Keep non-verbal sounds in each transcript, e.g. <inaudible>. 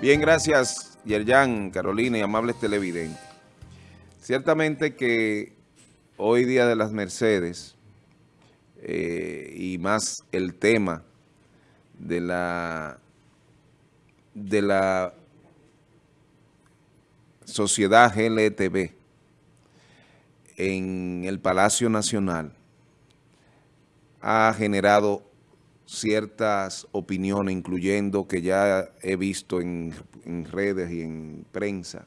Bien, gracias Yerjan, Carolina y amables televidentes. Ciertamente que hoy día de las Mercedes eh, y más el tema de la de la sociedad GLTV en el Palacio Nacional ha generado ciertas opiniones, incluyendo que ya he visto en, redes y en prensa,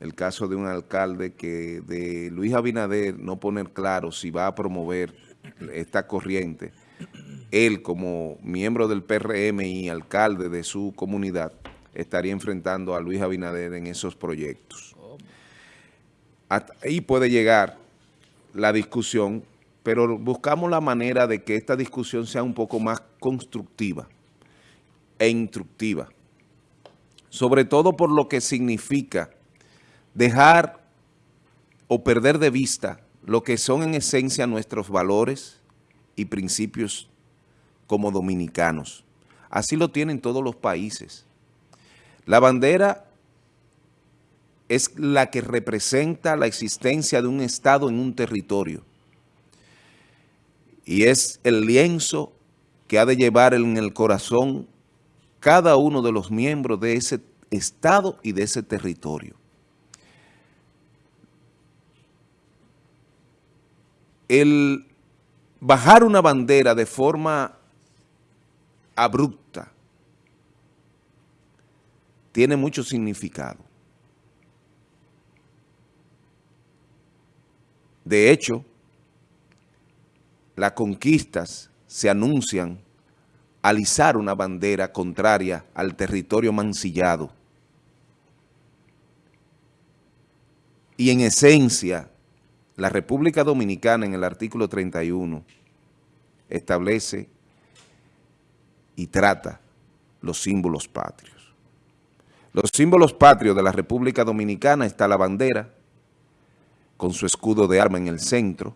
el caso de un alcalde que de Luis Abinader no poner claro si va a promover esta corriente, él como miembro del PRM y alcalde de su comunidad, estaría enfrentando a Luis Abinader en esos proyectos. ahí puede llegar la discusión, pero buscamos la manera de que esta discusión sea un poco más constructiva e instructiva, sobre todo por lo que significa dejar o perder de vista lo que son en esencia nuestros valores y principios como dominicanos. Así lo tienen todos los países. La bandera es la que representa la existencia de un Estado en un territorio. Y es el lienzo que ha de llevar en el corazón cada uno de los miembros de ese Estado y de ese territorio. El bajar una bandera de forma abrupta tiene mucho significado. De hecho, las conquistas se anuncian al izar una bandera contraria al territorio mancillado. Y en esencia, la República Dominicana en el artículo 31 establece y trata los símbolos patrios. Los símbolos patrios de la República Dominicana está la bandera, con su escudo de arma en el centro,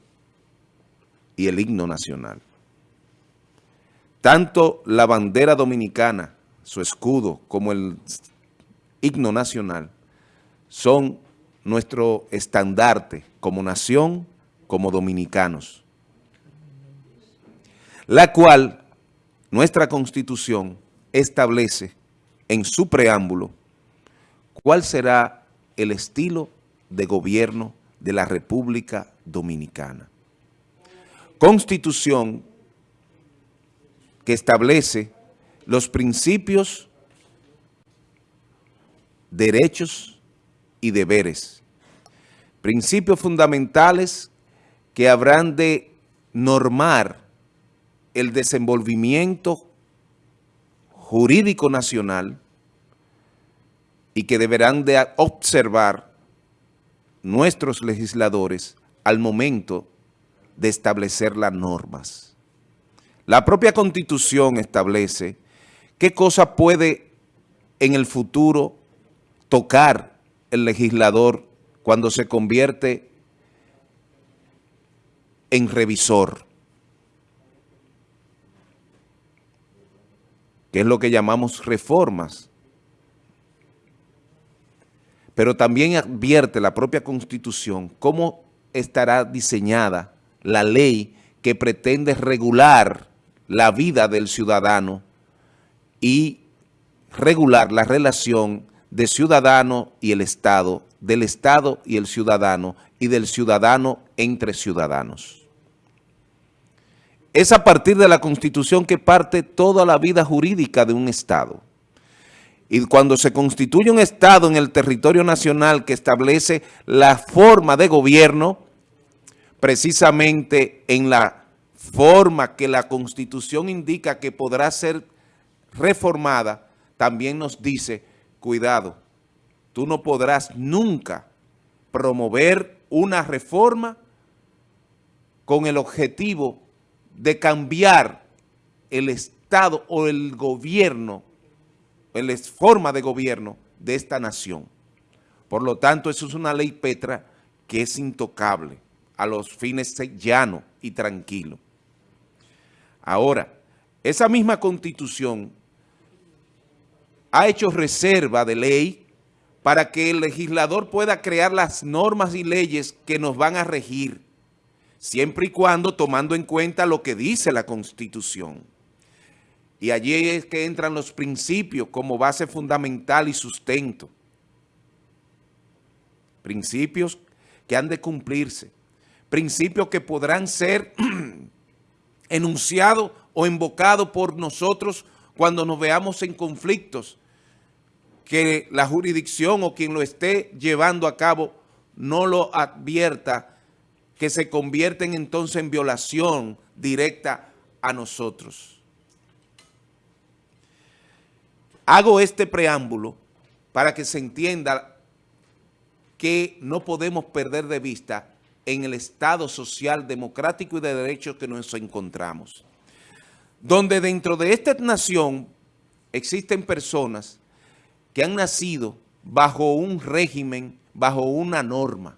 y el himno nacional. Tanto la bandera dominicana, su escudo, como el himno nacional, son nuestro estandarte como nación, como dominicanos, la cual nuestra Constitución establece en su preámbulo ¿Cuál será el estilo de gobierno de la República Dominicana? Constitución que establece los principios, derechos y deberes. Principios fundamentales que habrán de normar el desenvolvimiento jurídico nacional y que deberán de observar nuestros legisladores al momento de establecer las normas. La propia Constitución establece qué cosa puede en el futuro tocar el legislador cuando se convierte en revisor, que es lo que llamamos reformas pero también advierte la propia Constitución cómo estará diseñada la ley que pretende regular la vida del ciudadano y regular la relación de ciudadano y el Estado, del Estado y el ciudadano, y del ciudadano entre ciudadanos. Es a partir de la Constitución que parte toda la vida jurídica de un Estado. Y cuando se constituye un Estado en el territorio nacional que establece la forma de gobierno, precisamente en la forma que la Constitución indica que podrá ser reformada, también nos dice, cuidado, tú no podrás nunca promover una reforma con el objetivo de cambiar el Estado o el gobierno la forma de gobierno de esta nación. Por lo tanto, eso es una ley Petra que es intocable a los fines llano y tranquilo. Ahora, esa misma constitución ha hecho reserva de ley para que el legislador pueda crear las normas y leyes que nos van a regir, siempre y cuando tomando en cuenta lo que dice la Constitución. Y allí es que entran los principios como base fundamental y sustento. Principios que han de cumplirse. Principios que podrán ser <clears throat> enunciados o invocados por nosotros cuando nos veamos en conflictos que la jurisdicción o quien lo esté llevando a cabo no lo advierta, que se convierten entonces en violación directa a nosotros. Hago este preámbulo para que se entienda que no podemos perder de vista en el Estado social, democrático y de derechos que nos encontramos. Donde dentro de esta nación existen personas que han nacido bajo un régimen, bajo una norma.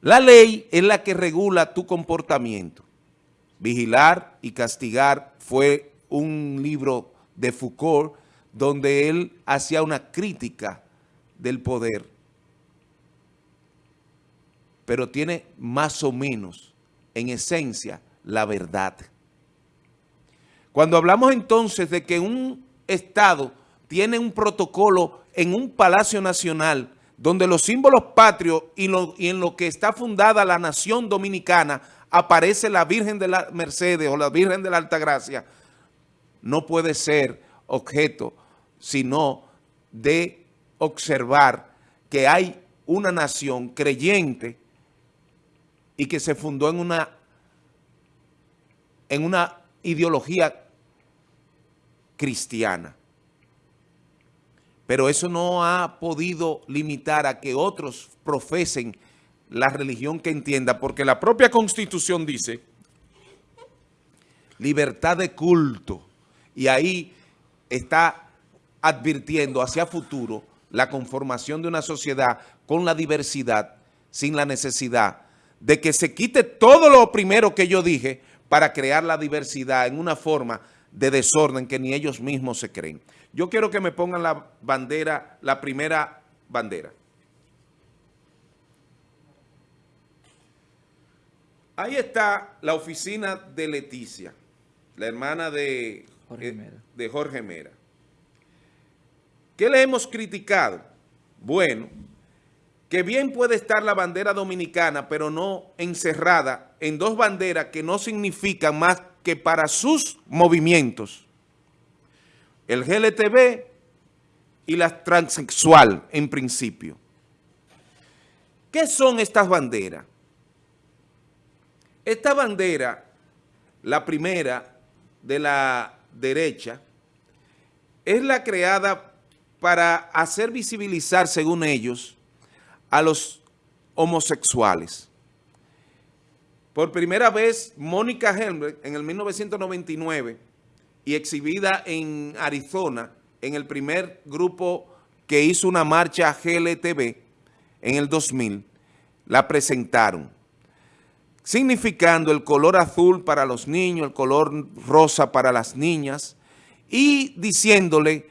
La ley es la que regula tu comportamiento. Vigilar y castigar fue un libro de Foucault donde él hacía una crítica del poder. Pero tiene más o menos, en esencia, la verdad. Cuando hablamos entonces de que un Estado tiene un protocolo en un Palacio Nacional donde los símbolos patrios y, en lo que está fundada la nación dominicana aparece la Virgen de la Mercedes o la Virgen de la Altagracia, no puede ser objeto sino de observar que hay una nación creyente y que se fundó en una, en una ideología cristiana. Pero eso no ha podido limitar a que otros profesen la religión que entienda, porque la propia Constitución dice libertad de culto, y ahí está advirtiendo hacia futuro la conformación de una sociedad con la diversidad, sin la necesidad de que se quite todo lo primero que yo dije para crear la diversidad en una forma de desorden que ni ellos mismos se creen. Yo quiero que me pongan la bandera, la primera bandera. Ahí está la oficina de Leticia, la hermana de Jorge eh, Mera. De Jorge Mera. ¿Qué le hemos criticado? Bueno, que bien puede estar la bandera dominicana, pero no encerrada en dos banderas que no significan más que para sus movimientos, el GLTB y la transexual en principio. ¿Qué son estas banderas? Esta bandera, la primera de la derecha, es la creada para hacer visibilizar, según ellos, a los homosexuales. Por primera vez, Mónica Helmbrecht en el 1999 y exhibida en Arizona en el primer grupo que hizo una marcha GLTV en el 2000, la presentaron, significando el color azul para los niños, el color rosa para las niñas y diciéndole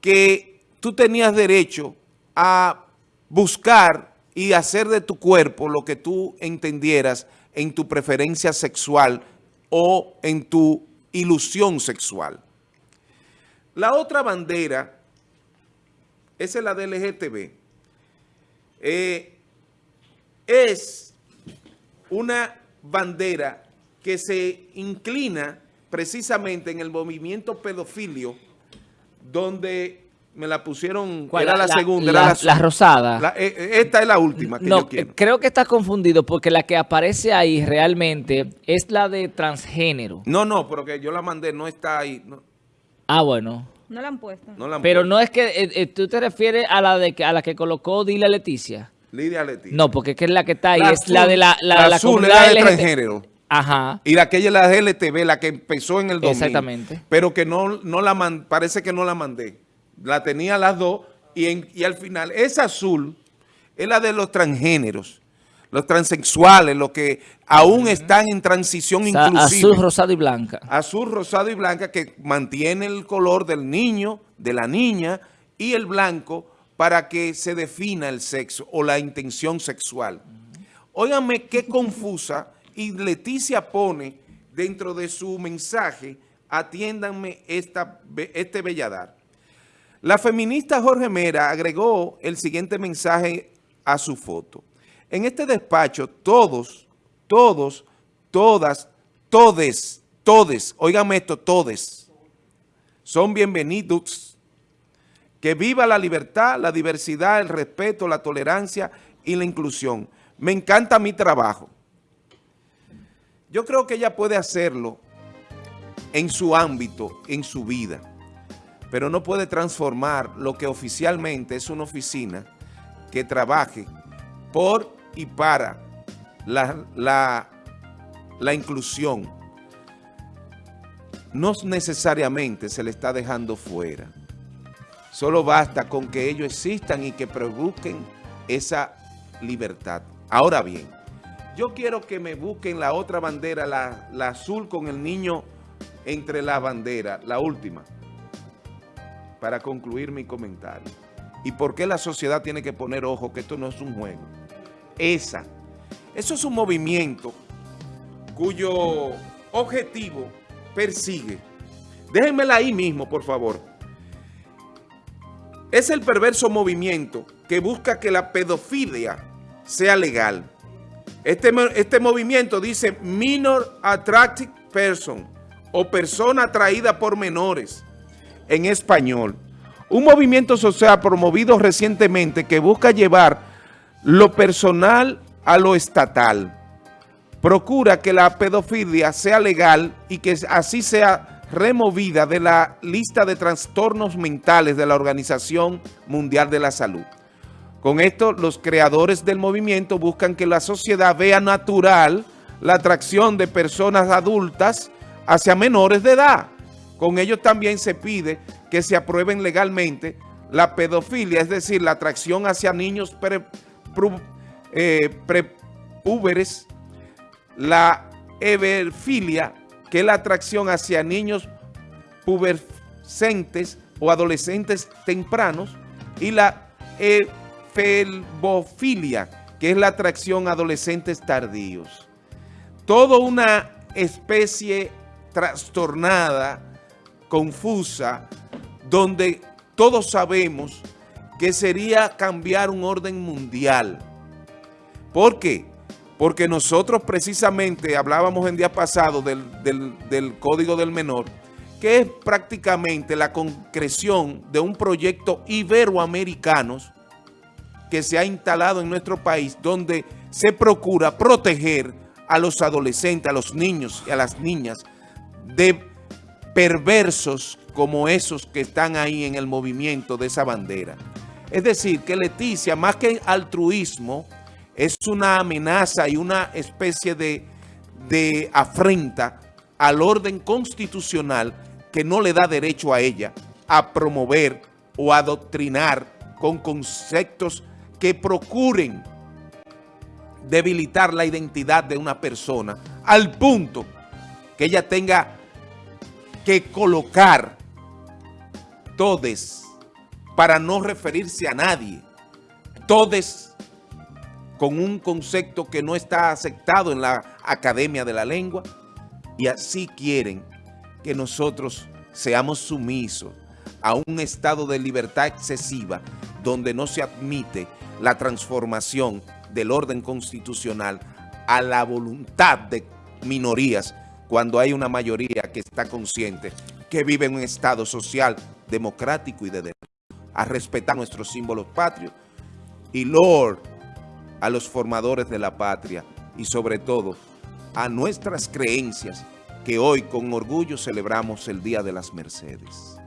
que tú tenías derecho a buscar y hacer de tu cuerpo lo que tú entendieras en tu preferencia sexual o en tu ilusión sexual. La otra bandera, esa es la del LGTB, eh, es una bandera que se inclina precisamente en el movimiento pedofilio, donde me la pusieron, era la, segunda. La, rosada. Eh, eh, esta es la última que yo quiero. creo que estás confundido porque la que aparece ahí realmente es la de transgénero. No, no, pero que yo la mandé, no está ahí. Ah, bueno. No la han puesto. pero no es que, eh, tú te refieres a la de a la que colocó Dile Leticia. Lidia Leticia. No, porque es la que está ahí, es la de la, la, la, comunidad de transgénero. Ajá. Y la aquella es la LTV, la que empezó en el 2000. Exactamente. Pero que no, no la parece que no la mandé la tenía las dos y, y al final esa azul es la de los transgéneros. los transexuales, los que aún están en transición inclusiva. Azul, rosado y blanca. Azul, rosado y blanca que mantiene el color del niño, de la niña y el blanco para que se defina el sexo o la intención sexual. Óigame qué confusa y Leticia pone dentro de su mensaje, atiéndanme esta, este belladar. La feminista Jorge Mera agregó el siguiente mensaje a su foto. En este despacho, todos, todos, todas, todes, todes, óigame esto, todes, son bienvenidos. Que viva la libertad, la diversidad, el respeto, la tolerancia y la inclusión. Me encanta mi trabajo. Yo creo que ella puede hacerlo en su ámbito, en su vida pero no puede transformar lo que oficialmente es una oficina que trabaje por y para la, la, inclusión. No necesariamente se le está dejando fuera. Solo basta con que ellos existan y que busquen esa libertad. Ahora bien, yo quiero que me busquen la otra bandera, la, la azul con el niño entre la bandera, la última para concluir mi comentario. ¿Y por qué la sociedad tiene que poner ojo que esto no es un juego? Esa. Eso es un movimiento cuyo objetivo persigue. Déjenmela ahí mismo, por favor. Es el perverso movimiento que busca que la pedofilia sea legal. Este, este movimiento dice Minor Attractive Person o persona atraída por menores en español. Un movimiento social promovido recientemente que busca llevar lo personal a lo estatal. Procura que la pedofilia sea legal y que así sea removida de la lista de trastornos mentales de la Organización Mundial de la Salud. Con esto, los creadores del movimiento buscan que la sociedad vea natural la atracción de personas adultas hacia menores de edad, con ellos también se pide que se aprueben legalmente la pedofilia, es decir, la atracción hacia niños eh, prepúberes, la everfilia, que es la atracción hacia niños pubercentes o adolescentes tempranos, y la efelbofilia, que es la atracción a adolescentes tardíos. Toda una especie trastornada, confusa, donde todos sabemos que sería cambiar un orden mundial. ¿Por qué? Porque nosotros precisamente hablábamos en día pasado del, del Código del Menor, que es prácticamente la concreción de un proyecto iberoamericano que se ha instalado en nuestro país, donde se procura proteger a los adolescentes, a los niños y a las niñas de perversos como esos que están ahí en el movimiento de esa bandera. Es decir, que Leticia, más que altruismo, es una amenaza y una especie de, de afrenta al orden constitucional que no le da derecho a ella a promover o adoctrinar con conceptos que procuren debilitar la identidad de una persona al punto que ella tenga que colocar todes para no referirse a nadie. Todes con un concepto que no está aceptado en la Academia de la Lengua y así quieren que nosotros seamos sumisos a un estado de libertad excesiva donde no se admite la transformación del orden constitucional a la voluntad de minorías cuando hay una mayoría que está consciente que vive en un estado social, democrático y de derecho, a respetar nuestros símbolos patrios y Lord, a los formadores de la patria y sobre todo a nuestras creencias que hoy con orgullo celebramos el Día de las Mercedes.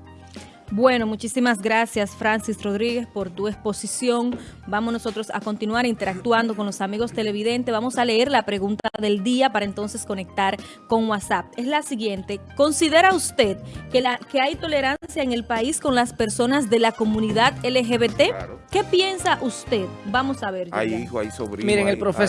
Bueno, muchísimas gracias Francis Rodríguez por tu exposición. Vamos nosotros a continuar interactuando con los amigos televidentes. Vamos a leer la pregunta del día para entonces conectar con WhatsApp. Es la siguiente. ¿Considera usted que, la, que hay tolerancia en el país con las personas de la comunidad LGBT? ¿Qué piensa usted? Vamos a ver. Hay hijo, hay sobrino. Miren, el profesor.